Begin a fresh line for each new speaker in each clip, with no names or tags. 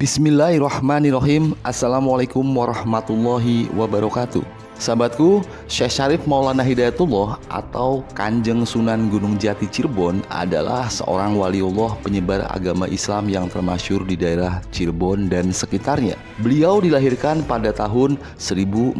Bismillahirrahmanirrahim.
Assalamualaikum warahmatullahi wabarakatuh Sahabatku, Syekh Syarif Maulana Hidayatullah atau Kanjeng Sunan Gunung Jati Cirebon adalah seorang waliullah penyebar agama Islam yang termasyur di daerah Cirebon dan sekitarnya. Beliau dilahirkan pada tahun 1448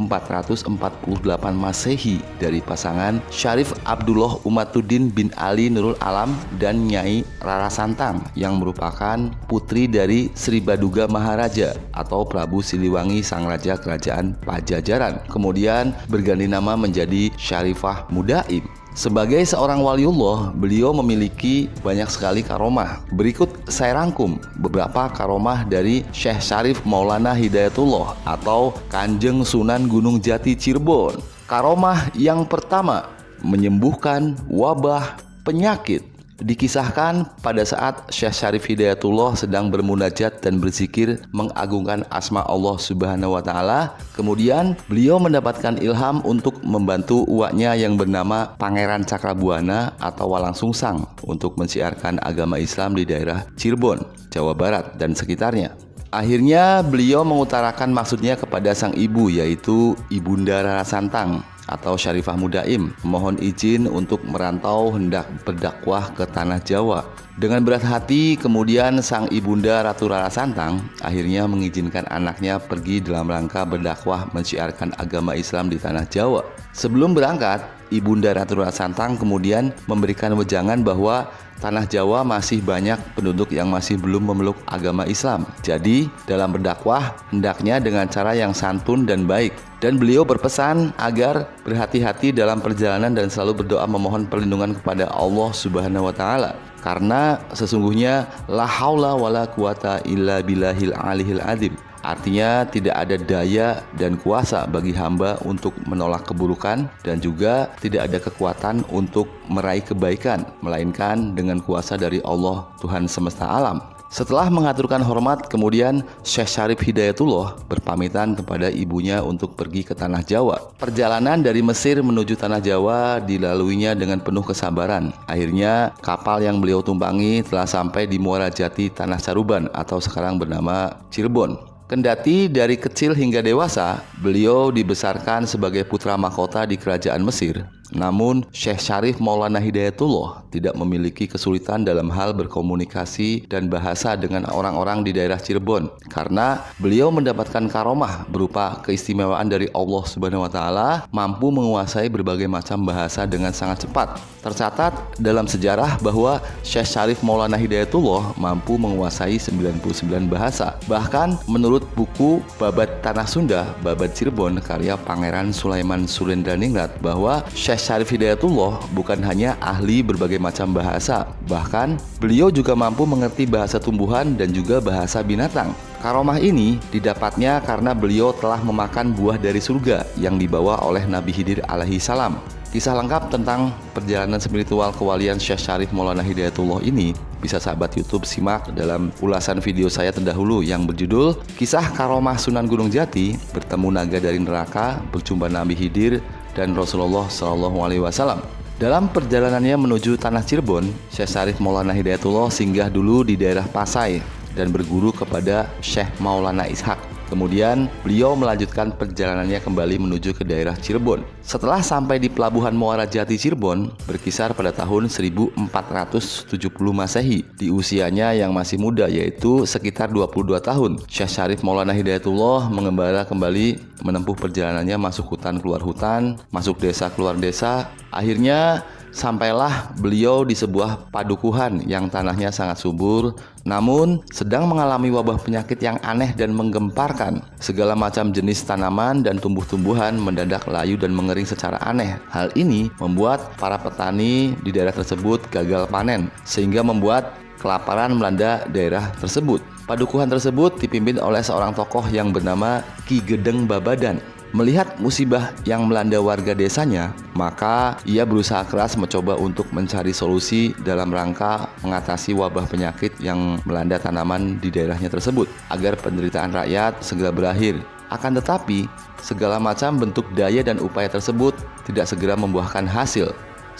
Masehi dari pasangan Syarif Abdullah Umatuddin bin Ali Nurul Alam dan Nyai Rara Santang yang merupakan putri dari Sri Baduga Maharaja atau Prabu Siliwangi Sang Raja Kerajaan Pajajaran. Kemudian berganti nama menjadi Syarifah Mudaim. Sebagai seorang waliullah, beliau memiliki banyak sekali karomah. Berikut saya rangkum beberapa karomah dari Syekh Syarif Maulana Hidayatullah atau Kanjeng Sunan Gunung Jati Cirebon. Karomah yang pertama, menyembuhkan wabah penyakit. Dikisahkan pada saat Syekh Syarif Hidayatullah sedang bermunajat dan berzikir mengagungkan asma Allah Subhanahu wa taala, kemudian beliau mendapatkan ilham untuk membantu uaknya yang bernama Pangeran Cakrabuana atau Walang Sungsang untuk mensiarkan agama Islam di daerah Cirebon, Jawa Barat dan sekitarnya. Akhirnya beliau mengutarakan maksudnya kepada sang ibu yaitu Ibunda Rara Santang atau Syarifah Mudaim mohon izin untuk merantau hendak berdakwah ke tanah Jawa. Dengan berat hati, kemudian sang ibunda Ratu Rara Santang akhirnya mengizinkan anaknya pergi dalam rangka berdakwah menciarkan agama Islam di tanah Jawa. Sebelum berangkat, ibunda Ratu Rara Santang kemudian memberikan wejangan bahwa tanah Jawa masih banyak penduduk yang masih belum memeluk agama Islam. Jadi, dalam berdakwah hendaknya dengan cara yang santun dan baik. Dan beliau berpesan agar berhati-hati dalam perjalanan dan selalu berdoa memohon perlindungan kepada Allah Subhanahu wa taala. Karena sesungguhnya la haula wala quwata illa billahil alihil adim. Artinya tidak ada daya dan kuasa bagi hamba untuk menolak keburukan dan juga tidak ada kekuatan untuk meraih kebaikan melainkan dengan kuasa dari Allah Tuhan semesta alam. Setelah mengaturkan hormat, kemudian Syekh Syarif Hidayatullah berpamitan kepada ibunya untuk pergi ke Tanah Jawa. Perjalanan dari Mesir menuju Tanah Jawa dilaluinya dengan penuh kesabaran. Akhirnya, kapal yang beliau tumpangi telah sampai di Muara Jati Tanah Saruban atau sekarang bernama Cirebon. Kendati dari kecil hingga dewasa, beliau dibesarkan sebagai putra mahkota di kerajaan Mesir. Namun, Syekh Syarif Maulana Hidayatullah tidak memiliki kesulitan dalam hal berkomunikasi dan bahasa dengan orang-orang di daerah Cirebon karena beliau mendapatkan karomah berupa keistimewaan dari Allah Subhanahu wa taala mampu menguasai berbagai macam bahasa dengan sangat cepat. Tercatat dalam sejarah bahwa Syekh Syarif Maulana Hidayatullah mampu menguasai 99 bahasa. Bahkan menurut buku Babat Tanah Sunda, Babat Cirebon karya Pangeran Sulaiman Surendraningrat bahwa Syekh Syarif Hidayatullah bukan hanya ahli berbagai macam bahasa, bahkan beliau juga mampu mengerti bahasa tumbuhan dan juga bahasa binatang. Karomah ini didapatnya karena beliau telah memakan buah dari surga yang dibawa oleh Nabi Hidir alaihi salam. Kisah lengkap tentang perjalanan spiritual kewalian Syekh Syarif Maulana Hidayatullah ini bisa sahabat YouTube simak dalam ulasan video saya terdahulu yang berjudul Kisah Karomah Sunan Gunung Jati bertemu naga dari neraka, berjumpa Nabi Hidir dan Rasulullah Shallallahu Alaihi Wasallam. Dalam perjalanannya menuju tanah Cirebon, Syekh Syarif Maulana Hidayatullah singgah dulu di daerah Pasai dan berguru kepada Syekh Maulana Ishak. Kemudian beliau melanjutkan perjalanannya kembali menuju ke daerah Cirebon. Setelah sampai di pelabuhan Muara Jati Cirebon, berkisar pada tahun 1470 Masehi. Di usianya yang masih muda yaitu sekitar 22 tahun, Syekh Syarif Maulana Hidayatullah mengembara kembali menempuh perjalanannya masuk hutan keluar hutan, masuk desa keluar desa. Akhirnya Sampailah beliau di sebuah padukuhan yang tanahnya sangat subur, namun sedang mengalami wabah penyakit yang aneh dan menggemparkan. Segala macam jenis tanaman dan tumbuh-tumbuhan mendadak layu dan mengering secara aneh. Hal ini membuat para petani di daerah tersebut gagal panen, sehingga membuat kelaparan melanda daerah tersebut. Padukuhan tersebut dipimpin oleh seorang tokoh yang bernama Ki Gedeng Babadan Melihat musibah yang melanda warga desanya, maka ia berusaha keras mencoba untuk mencari solusi dalam rangka mengatasi wabah penyakit yang melanda tanaman di daerahnya tersebut agar penderitaan rakyat segera berakhir. Akan tetapi, segala macam bentuk daya dan upaya tersebut tidak segera membuahkan hasil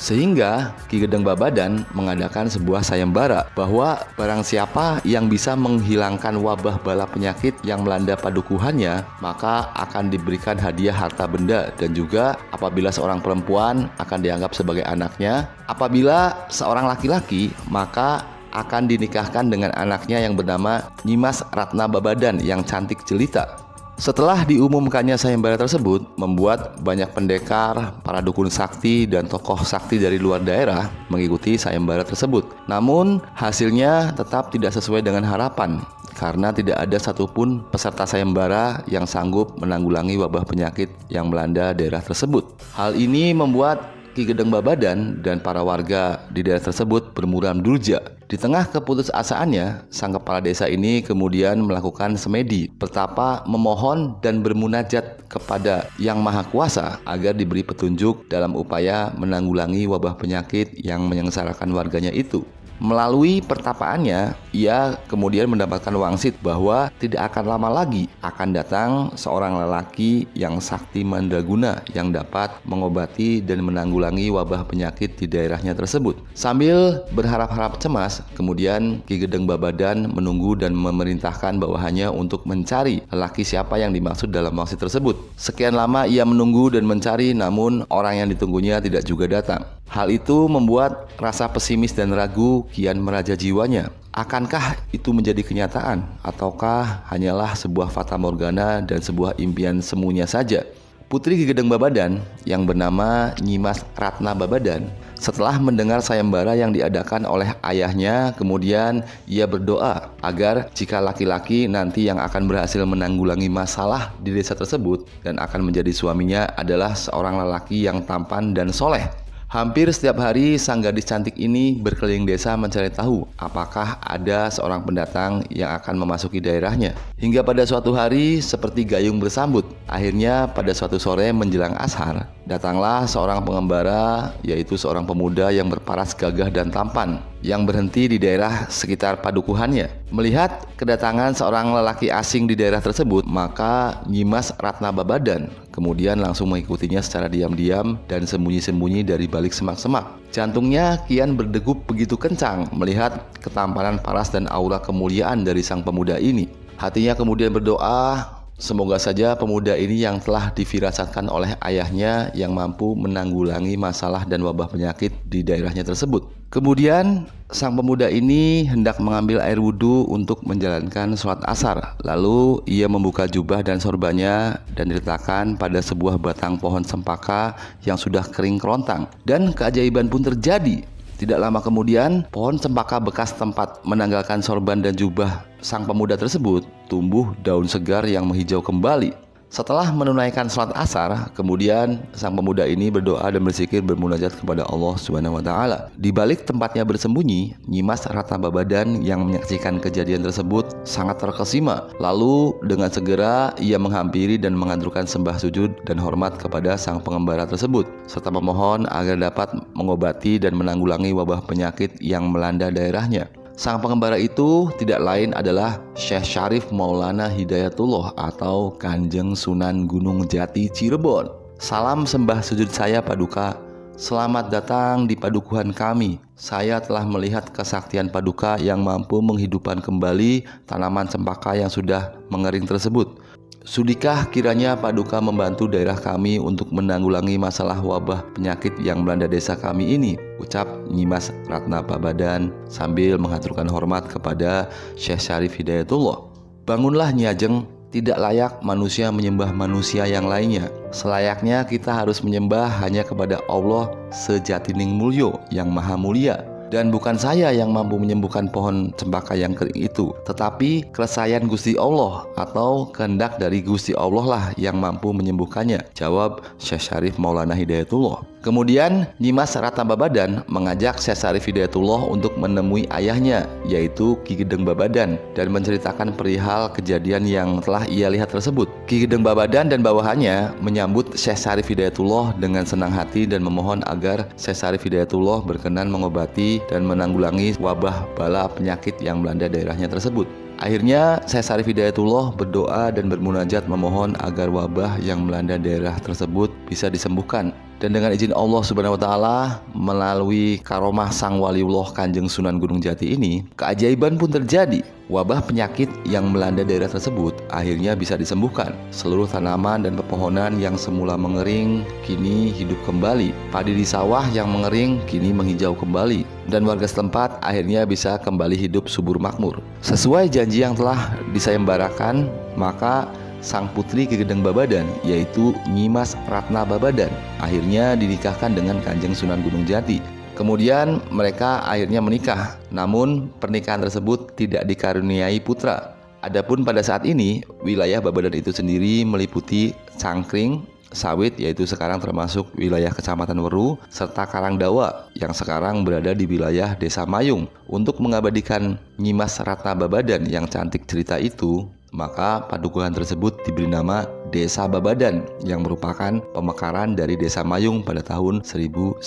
sehingga Ki Gedeng Babadan mengadakan sebuah sayembara bahwa barang siapa yang bisa menghilangkan wabah bala penyakit yang melanda padukuhannya, maka akan diberikan hadiah harta benda dan juga apabila seorang perempuan akan dianggap sebagai anaknya, apabila seorang laki-laki maka akan dinikahkan dengan anaknya yang bernama Nyimas Ratna Babadan yang cantik jelita. Setelah diumumkannya sayembara tersebut, membuat banyak pendekar, para dukun sakti, dan tokoh sakti dari luar daerah mengikuti sayembara tersebut. Namun, hasilnya tetap tidak sesuai dengan harapan karena tidak ada satupun peserta sayembara yang sanggup menanggulangi wabah penyakit yang melanda daerah tersebut. Hal ini membuat Ki Gedeng Babadan dan para warga di daerah tersebut bermuram durja. Di tengah keputusasaannya, sang kepala desa ini kemudian melakukan semedi, pertapa memohon dan bermunajat kepada Yang Maha Kuasa agar diberi petunjuk dalam upaya menanggulangi wabah penyakit yang menyengsarakan warganya itu. Melalui pertapaannya, ia kemudian mendapatkan wangsit bahwa tidak akan lama lagi akan datang seorang lelaki yang sakti mandraguna yang dapat mengobati dan menanggulangi wabah penyakit di daerahnya tersebut. Sambil berharap-harap cemas, kemudian Ki Gedeng Babadan menunggu dan memerintahkan bawahannya untuk mencari lelaki siapa yang dimaksud dalam wangsit tersebut. Sekian lama ia menunggu dan mencari namun orang yang ditunggunya tidak juga datang. Hal itu membuat rasa pesimis dan ragu kian meraja jiwanya. Akankah itu menjadi kenyataan ataukah hanyalah sebuah fata morgana dan sebuah impian semuanya saja? Putri Gegedeng Babadan yang bernama Nyimas Ratna Babadan setelah mendengar sayembara yang diadakan oleh ayahnya kemudian ia berdoa agar jika laki-laki nanti yang akan berhasil menanggulangi masalah di desa tersebut dan akan menjadi suaminya adalah seorang lelaki yang tampan dan soleh Hampir setiap hari sang gadis cantik ini berkeliling desa mencari tahu apakah ada seorang pendatang yang akan memasuki daerahnya. Hingga pada suatu hari seperti gayung bersambut, akhirnya pada suatu sore menjelang ashar, datanglah seorang pengembara yaitu seorang pemuda yang berparas gagah dan tampan yang berhenti di daerah sekitar padukuhannya. Melihat kedatangan seorang lelaki asing di daerah tersebut, maka Nyimas Ratna Babadan kemudian langsung mengikutinya secara diam-diam dan sembunyi-sembunyi dari balik semak-semak. Jantungnya kian berdegup begitu kencang melihat ketampanan paras dan aura kemuliaan dari sang pemuda ini. Hatinya kemudian berdoa, Semoga saja pemuda ini yang telah difirasatkan oleh ayahnya yang mampu menanggulangi masalah dan wabah penyakit di daerahnya tersebut. Kemudian sang pemuda ini hendak mengambil air wudhu untuk menjalankan sholat asar. Lalu ia membuka jubah dan sorbannya dan diletakkan pada sebuah batang pohon sempaka yang sudah kering kerontang. Dan keajaiban pun terjadi. Tidak lama kemudian, pohon cempaka bekas tempat menanggalkan sorban dan jubah sang pemuda tersebut tumbuh daun segar yang menghijau kembali. Setelah menunaikan sholat asar, kemudian sang pemuda ini berdoa dan berzikir bermunajat kepada Allah Subhanahu wa taala. Di balik tempatnya bersembunyi, Nyimas Rata Babadan yang menyaksikan kejadian tersebut sangat terkesima. Lalu dengan segera ia menghampiri dan menganturkan sembah sujud dan hormat kepada sang pengembara tersebut serta memohon agar dapat mengobati dan menanggulangi wabah penyakit yang melanda daerahnya. Sang pengembara itu tidak lain adalah Syekh Syarif Maulana Hidayatullah atau Kanjeng Sunan Gunung Jati Cirebon. Salam sembah sujud saya Paduka. Selamat datang di padukuhan kami. Saya telah melihat kesaktian paduka yang mampu menghidupkan kembali tanaman cempaka yang sudah mengering tersebut. Sudikah kiranya Paduka membantu daerah kami untuk menanggulangi masalah wabah penyakit yang melanda desa kami ini? Ucap Nyimas Ratna Pabadan sambil mengaturkan hormat kepada Syekh Syarif Hidayatullah. Bangunlah Nyajeng, tidak layak manusia menyembah manusia yang lainnya. Selayaknya kita harus menyembah hanya kepada Allah sejatining mulyo yang maha mulia dan bukan saya yang mampu menyembuhkan pohon cempaka yang kering itu, tetapi keresayan Gusti Allah atau kehendak dari Gusti Allah lah yang mampu menyembuhkannya. Jawab Syekh Syarif Maulana Hidayatullah. Kemudian Nyimas Ratna Babadan mengajak Syekh Sarif Hidayatullah untuk menemui ayahnya yaitu Ki Gedeng Babadan dan menceritakan perihal kejadian yang telah ia lihat tersebut. Ki Gedeng Babadan dan bawahannya menyambut Syekh Sarif Hidayatullah dengan senang hati dan memohon agar Syekh Sarif Hidayatullah berkenan mengobati dan menanggulangi wabah bala penyakit yang melanda daerahnya tersebut. Akhirnya saya Sarif Hidayatullah berdoa dan bermunajat memohon agar wabah yang melanda daerah tersebut bisa disembuhkan dan dengan izin Allah Subhanahu wa taala melalui karomah Sang Waliullah Kanjeng Sunan Gunung Jati ini, keajaiban pun terjadi. Wabah penyakit yang melanda daerah tersebut akhirnya bisa disembuhkan. Seluruh tanaman dan pepohonan yang semula mengering kini hidup kembali. Padi di sawah yang mengering kini menghijau kembali dan warga setempat akhirnya bisa kembali hidup subur makmur. Sesuai janji yang telah disayembarakan, maka sang putri Gegedeng Babadan yaitu Nyimas Ratna Babadan akhirnya dinikahkan dengan Kanjeng Sunan Gunung Jati. Kemudian mereka akhirnya menikah, namun pernikahan tersebut tidak dikaruniai putra. Adapun pada saat ini, wilayah Babadan itu sendiri meliputi Cangkring, Sawit yaitu sekarang termasuk wilayah Kecamatan Weru serta Karangdawa yang sekarang berada di wilayah Desa Mayung. Untuk mengabadikan Nyimas Ratna Babadan yang cantik cerita itu, maka padukuhan tersebut diberi nama Desa Babadan yang merupakan pemekaran dari Desa Mayung pada tahun 1985.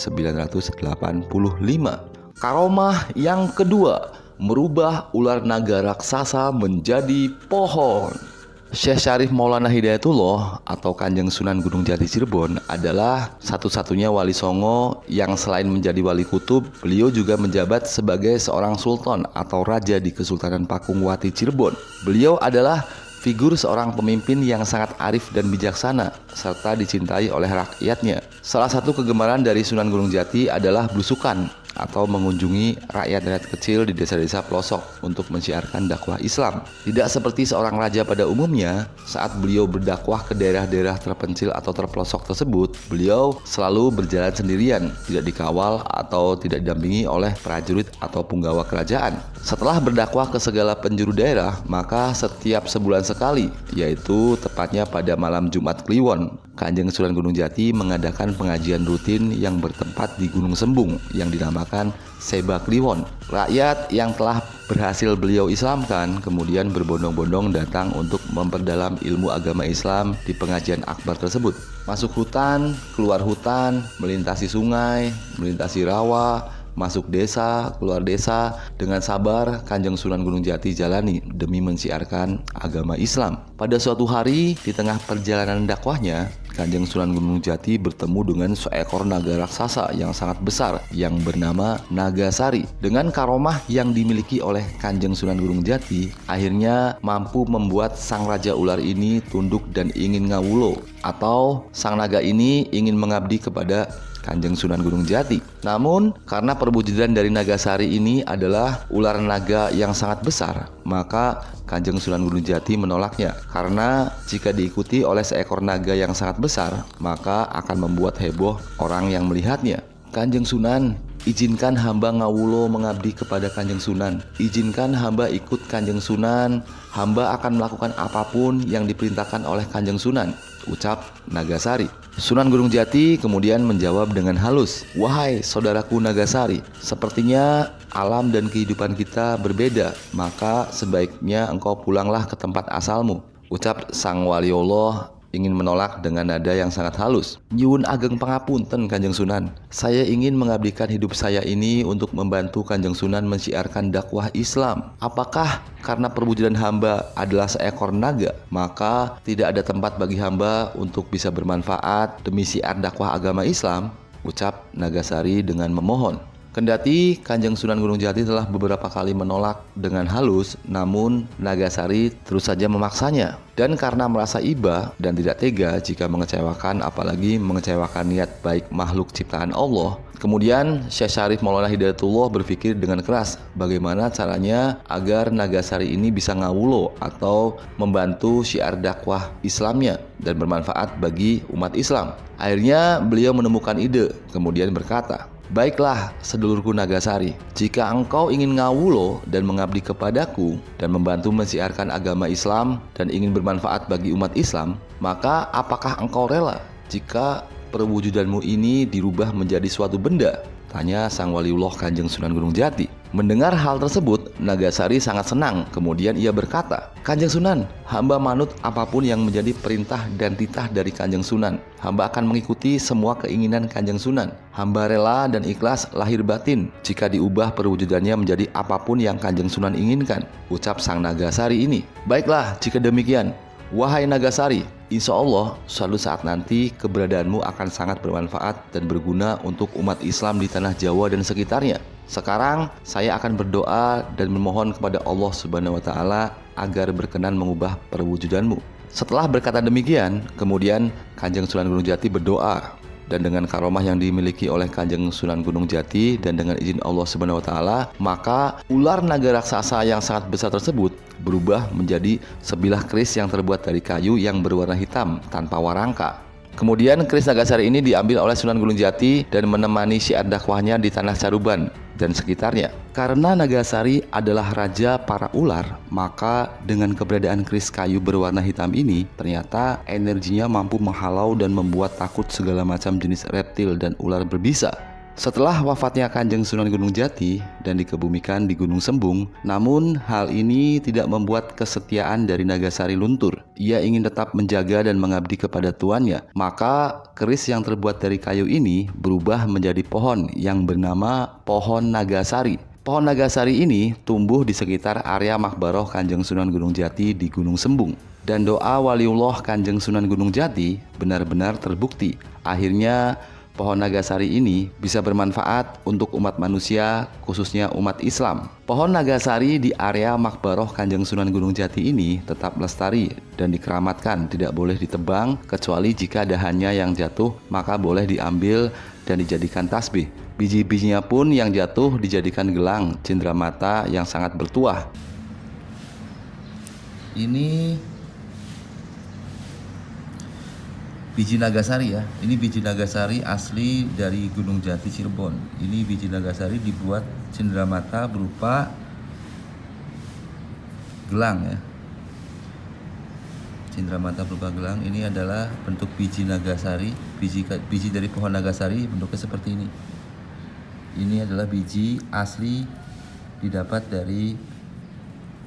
Karomah yang kedua merubah ular naga raksasa menjadi pohon. Syekh Syarif Maulana Hidayatullah atau Kanjeng Sunan Gunung Jati Cirebon adalah satu-satunya wali songo yang selain menjadi wali kutub, beliau juga menjabat sebagai seorang sultan atau raja di Kesultanan Pakungwati Cirebon. Beliau adalah figur seorang pemimpin yang sangat arif dan bijaksana serta dicintai oleh rakyatnya. Salah satu kegemaran dari Sunan Gunung Jati adalah belusukan atau mengunjungi rakyat-rakyat kecil di desa-desa pelosok untuk mensiarkan dakwah Islam. Tidak seperti seorang raja pada umumnya, saat beliau berdakwah ke daerah-daerah terpencil atau terpelosok tersebut, beliau selalu berjalan sendirian, tidak dikawal atau tidak didampingi oleh prajurit atau punggawa kerajaan. Setelah berdakwah ke segala penjuru daerah, maka setiap sebulan sekali, yaitu tepatnya pada malam Jumat Kliwon, Kanjeng Sunan Gunung Jati mengadakan pengajian rutin yang bertempat di Gunung Sembung yang dinamakan Seba Kliwon. Rakyat yang telah berhasil beliau Islamkan kemudian berbondong-bondong datang untuk memperdalam ilmu agama Islam di pengajian akbar tersebut. Masuk hutan, keluar hutan, melintasi sungai, melintasi rawa, masuk desa, keluar desa dengan sabar Kanjeng Sunan Gunung Jati jalani demi mensiarkan agama Islam. Pada suatu hari di tengah perjalanan dakwahnya, Kanjeng Sunan Gunung Jati bertemu dengan seekor naga raksasa yang sangat besar yang bernama Nagasari. Dengan karomah yang dimiliki oleh Kanjeng Sunan Gunung Jati, akhirnya mampu membuat sang raja ular ini tunduk dan ingin ngawulo atau sang naga ini ingin mengabdi kepada Kanjeng Sunan Gunung Jati. Namun, karena perwujudan dari Nagasari ini adalah ular naga yang sangat besar, maka Kanjeng Sunan Gunung Jati menolaknya. Karena jika diikuti oleh seekor naga yang sangat besar, maka akan membuat heboh orang yang melihatnya. Kanjeng Sunan, izinkan hamba ngawulo mengabdi kepada Kanjeng Sunan. Izinkan hamba ikut Kanjeng Sunan. Hamba akan melakukan apa pun yang diperintahkan oleh Kanjeng Sunan. Ucap Nagasari. Sunan Gunung Jati kemudian menjawab dengan halus, "Wahai saudaraku Nagasari, sepertinya alam dan kehidupan kita berbeda, maka sebaiknya engkau pulanglah ke tempat asalmu." Ucap Sang Wali Allah ingin menolak dengan nada yang sangat halus. Nyuwun ageng pangapunten Kanjeng Sunan. Saya ingin mengabdikan hidup saya ini untuk membantu Kanjeng Sunan mensiarkan dakwah Islam. Apakah karena perwujudan hamba adalah seekor naga, maka tidak ada tempat bagi hamba untuk bisa bermanfaat demi siar dakwah agama Islam? Ucap Nagasari dengan memohon. Kendati Kanjeng Sunan Gunung Jati telah beberapa kali menolak dengan halus, namun Nagasari terus saja memaksanya. Dan karena merasa iba dan tidak tega jika mengecewakan apalagi mengecewakan niat baik makhluk ciptaan Allah, kemudian Syekh Syarif Maulana Hidayatullah berpikir dengan keras bagaimana caranya agar Nagasari ini bisa ngawulo atau membantu syiar dakwah Islamnya dan bermanfaat bagi umat Islam. Akhirnya beliau menemukan ide, kemudian berkata, Baiklah, sedulurku Nagasari, jika engkau ingin ngawulo dan mengabdi kepadaku dan membantu mensiarkan agama Islam dan ingin bermanfaat bagi umat Islam, maka apakah engkau rela jika perwujudanmu ini dirubah menjadi suatu benda? Tanya sang waliullah Kanjeng Sunan Gunung Jati. Mendengar hal tersebut, Nagasari sangat senang. Kemudian ia berkata, Kanjeng Sunan, hamba manut apa pun yang menjadi perintah dan titah dari Kanjeng Sunan. Hamba akan mengikuti semua keinginan Kanjeng Sunan. Hamba rela dan ikhlas lahir batin jika diubah perwujudannya menjadi apa pun yang Kanjeng Sunan inginkan. Ucap sang Nagasari ini. Baiklah, jika demikian, Wahai Nagasari, insya Allah suatu saat nanti keberadaanmu akan sangat bermanfaat dan berguna untuk umat Islam di tanah Jawa dan sekitarnya. Sekarang saya akan berdoa dan memohon kepada Allah Subhanahu wa taala agar berkenan mengubah perwujudanmu. Setelah berkata demikian, kemudian Kanjeng Sunan Gunung Jati berdoa dan dengan karomah yang dimiliki oleh Kanjeng Sunan Gunung Jati dan dengan izin Allah Subhanahu wa taala, maka ular naga raksasa yang sangat besar tersebut berubah menjadi sebilah keris yang terbuat dari kayu yang berwarna hitam tanpa warangka. Kemudian keris Nagasari ini diambil oleh Sunan Gunung Jati dan menemani syiar dakwahnya di tanah Caruban dan sekitarnya. Karena Nagasari adalah raja para ular, maka dengan keberadaan keris kayu berwarna hitam ini, ternyata energinya mampu menghalau dan membuat takut segala macam jenis reptil dan ular berbisa. Setelah wafatnya Kanjeng Sunan Gunung Jati dan dikebumikan di Gunung Sembung, namun hal ini tidak membuat kesetiaan dari Nagasari luntur. Ia ingin tetap menjaga dan mengabdi kepada tuannya. Maka keris yang terbuat dari kayu ini berubah menjadi pohon yang bernama pohon Nagasari. Pohon Nagasari ini tumbuh di sekitar area Makbaroh Kanjeng Sunan Gunung Jati di Gunung Sembung. Dan doa waliullah Kanjeng Sunan Gunung Jati benar-benar terbukti. Akhirnya pohon nagasari ini bisa bermanfaat untuk umat manusia, khususnya umat Islam. Pohon nagasari di area Makbaroh Kanjeng Sunan Gunung Jati ini tetap lestari dan dikeramatkan, tidak boleh ditebang kecuali jika dahannya yang jatuh maka boleh diambil dan dijadikan tasbih. Biji-bijinya pun yang jatuh dijadikan gelang cendramata yang sangat bertuah. Ini biji nagasari ya. Ini biji nagasari asli dari Gunung Jati Cirebon. Ini biji nagasari dibuat cenderamata berupa gelang ya. Cenderamata berupa gelang ini adalah bentuk biji nagasari biji biji dari pohon nagasari bentuknya seperti ini. Ini adalah biji asli didapat dari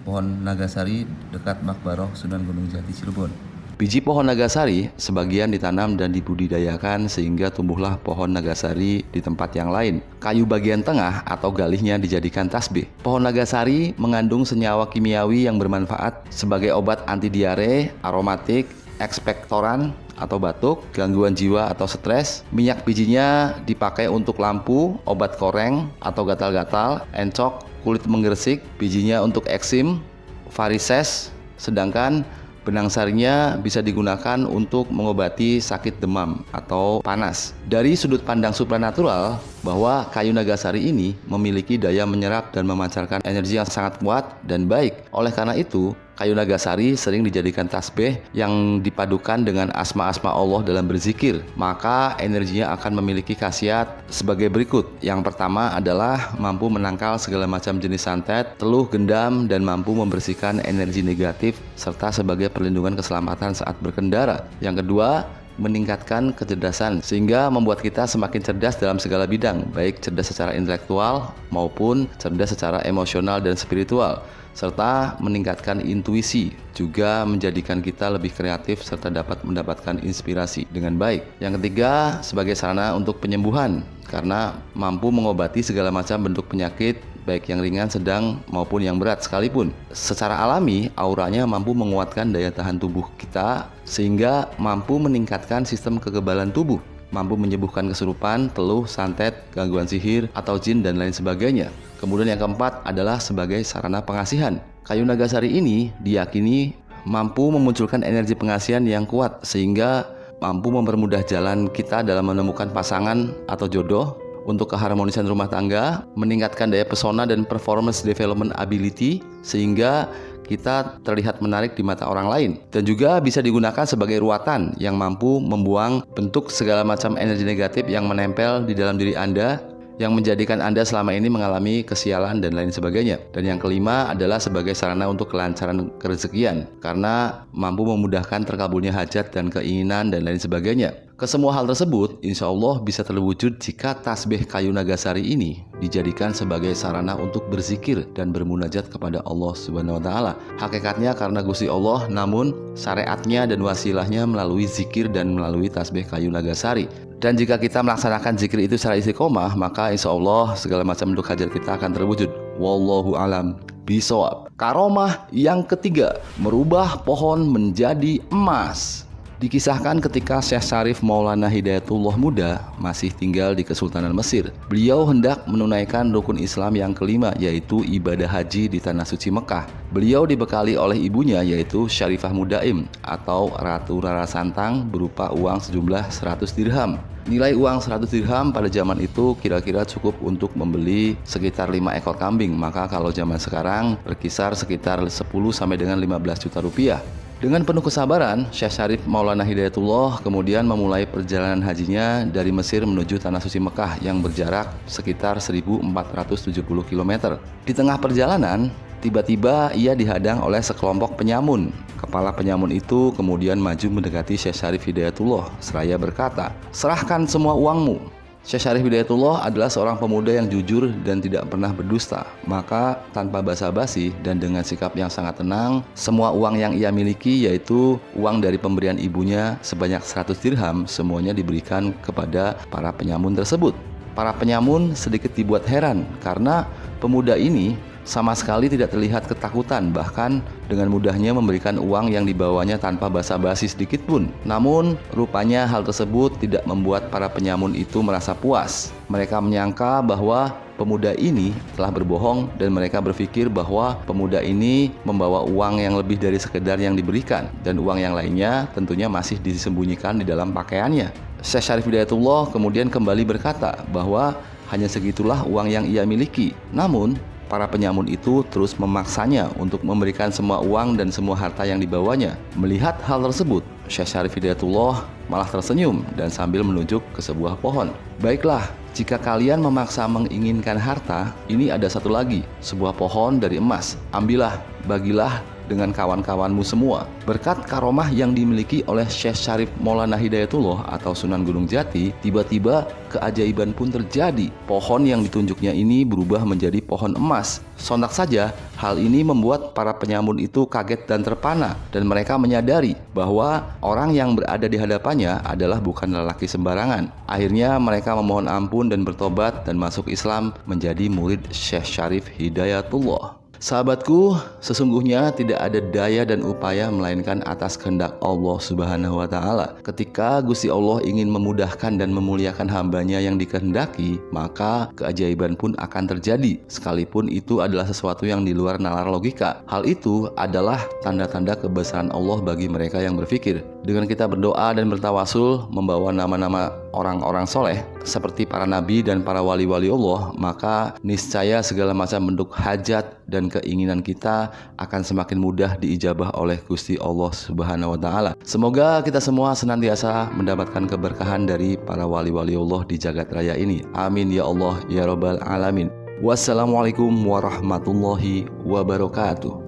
pohon nagasari dekat Makbaroh Sunan Gunung Jati Cirebon Biji pohon nagasari sebagian ditanam dan dibudidayakan sehingga tumbuhlah pohon nagasari di tempat yang lain. Kayu bagian tengah atau galihnya dijadikan tasbih. Pohon nagasari mengandung senyawa kimiawi yang bermanfaat sebagai obat anti diare, aromatik, ekspektoran atau batuk, gangguan jiwa atau stres. Minyak bijinya dipakai untuk lampu, obat koreng atau gatal-gatal, encok, kulit menggersik, bijinya untuk eksim, varises, sedangkan Benang sarinya bisa digunakan untuk mengobati sakit demam atau panas. Dari sudut pandang supranatural, bahwa kayu nagasari ini memiliki daya menyerap dan memancarkan energi yang sangat kuat dan baik. Oleh karena itu, kayu nagasari sering dijadikan tasbih yang dipadukan dengan asma-asma Allah dalam berzikir. Maka energinya akan memiliki khasiat sebagai berikut. Yang pertama adalah mampu menangkal segala macam jenis santet, teluh, gendam, dan mampu membersihkan energi negatif serta sebagai perlindungan keselamatan saat berkendara. Yang kedua, meningkatkan kecerdasan sehingga membuat kita semakin cerdas dalam segala bidang, baik cerdas secara intelektual maupun cerdas secara emosional dan spiritual serta meningkatkan intuisi juga menjadikan kita lebih kreatif serta dapat mendapatkan inspirasi dengan baik. Yang ketiga, sebagai sarana untuk penyembuhan karena mampu mengobati segala macam bentuk penyakit baik yang ringan, sedang maupun yang berat sekalipun. Secara alami, auranya mampu menguatkan daya tahan tubuh kita sehingga mampu meningkatkan sistem kekebalan tubuh mampu menyembuhkan kesurupan, teluh, santet, gangguan sihir, atau jin, dan lain sebagainya. Kemudian yang keempat adalah sebagai sarana pengasihan. Kayu nagasari ini diyakini mampu memunculkan energi pengasihan yang kuat sehingga mampu mempermudah jalan kita dalam menemukan pasangan atau jodoh untuk keharmonisan rumah tangga, meningkatkan daya pesona dan performance development ability sehingga kita terlihat menarik di mata orang lain dan juga bisa digunakan sebagai ruatan yang mampu membuang bentuk segala macam energi negatif yang menempel di dalam diri Anda yang menjadikan Anda selama ini mengalami kesialan dan lain sebagainya. Dan yang kelima adalah sebagai sarana untuk kelancaran kerezekian karena mampu memudahkan terkabulnya hajat dan keinginan dan lain sebagainya. Kesemua hal tersebut insya Allah bisa terwujud jika tasbih kayu nagasari ini dijadikan sebagai sarana untuk berzikir dan bermunajat kepada Allah Subhanahu wa taala. Hakikatnya karena Gusti Allah namun syariatnya dan wasilahnya melalui zikir dan melalui tasbih kayu nagasari. Dan jika kita melaksanakan zikir itu secara istiqomah, maka insya Allah segala macam bentuk hajat kita akan terwujud. Wallahu alam bisawab. Karomah yang ketiga, merubah pohon menjadi emas. Dikisahkan ketika Syekh Syarif Maulana Hidayatullah muda masih tinggal di Kesultanan Mesir. Beliau hendak menunaikan rukun Islam yang kelima yaitu ibadah haji di Tanah Suci Mekah. Beliau dibekali oleh ibunya yaitu Syarifah Mudaim atau Ratu Rara Santang berupa uang sejumlah 100 dirham. Nilai uang 100 dirham pada zaman itu kira-kira cukup untuk membeli sekitar 5 ekor kambing. Maka kalau zaman sekarang berkisar sekitar 10 sampai dengan 15 juta rupiah. Dengan penuh kesabaran, Syekh Syarif Maulana Hidayatullah kemudian memulai perjalanan hajinya dari Mesir menuju Tanah Suci Mekah yang berjarak sekitar 1470 km. Di tengah perjalanan, tiba-tiba ia dihadang oleh sekelompok penyamun. Kepala penyamun itu kemudian maju mendekati Syekh Syarif Hidayatullah seraya berkata, "Serahkan semua uangmu." Syekh Syarif Hidayatullah adalah seorang pemuda yang jujur dan tidak pernah berdusta. Maka tanpa basa-basi dan dengan sikap yang sangat tenang, semua uang yang ia miliki yaitu uang dari pemberian ibunya sebanyak 100 dirham semuanya diberikan kepada para penyamun tersebut. Para penyamun sedikit dibuat heran karena pemuda ini sama sekali tidak terlihat ketakutan bahkan dengan mudahnya memberikan uang yang dibawanya tanpa basa-basi sedikit pun. Namun rupanya hal tersebut tidak membuat para penyamun itu merasa puas. Mereka menyangka bahwa pemuda ini telah berbohong dan mereka berpikir bahwa pemuda ini membawa uang yang lebih dari sekedar yang diberikan dan uang yang lainnya tentunya masih disembunyikan di dalam pakaiannya. Syekh Syarif Hidayatullah kemudian kembali berkata bahwa hanya segitulah uang yang ia miliki. Namun, Para penyamun itu terus memaksanya untuk memberikan semua uang dan semua harta yang dibawanya. Melihat hal tersebut, Syekh Syarif Hidayatullah malah tersenyum dan sambil menunjuk ke sebuah pohon. Baiklah, jika kalian memaksa menginginkan harta, ini ada satu lagi, sebuah pohon dari emas. Ambillah, bagilah dengan kawan-kawanmu semua. Berkat karomah yang dimiliki oleh Syekh Syarif Maulana Hidayatullah atau Sunan Gunung Jati, tiba-tiba keajaiban pun terjadi. Pohon yang ditunjuknya ini berubah menjadi pohon emas. Sontak saja, hal ini membuat para penyamun itu kaget dan terpana dan mereka menyadari bahwa orang yang berada di hadapannya adalah bukan lelaki sembarangan. Akhirnya mereka memohon ampun dan bertobat dan masuk Islam menjadi murid Syekh Syarif Hidayatullah. Sahabatku, sesungguhnya tidak ada daya dan upaya melainkan atas kehendak Allah Subhanahu wa taala. Ketika Gusti Allah ingin memudahkan dan memuliakan hambanya yang dikehendaki, maka keajaiban pun akan terjadi, sekalipun itu adalah sesuatu yang di luar nalar logika. Hal itu adalah tanda-tanda kebesaran Allah bagi mereka yang berpikir. Dengan kita berdoa dan bertawasul membawa nama-nama orang-orang soleh seperti para nabi dan para wali-wali Allah, maka niscaya segala macam bentuk hajat dan keinginan kita akan semakin mudah diijabah oleh Gusti Allah Subhanahu wa taala. Semoga kita semua senantiasa mendapatkan keberkahan dari para wali-wali Allah di jagat raya ini. Amin ya Allah ya rabbal alamin. Wassalamualaikum warahmatullahi wabarakatuh.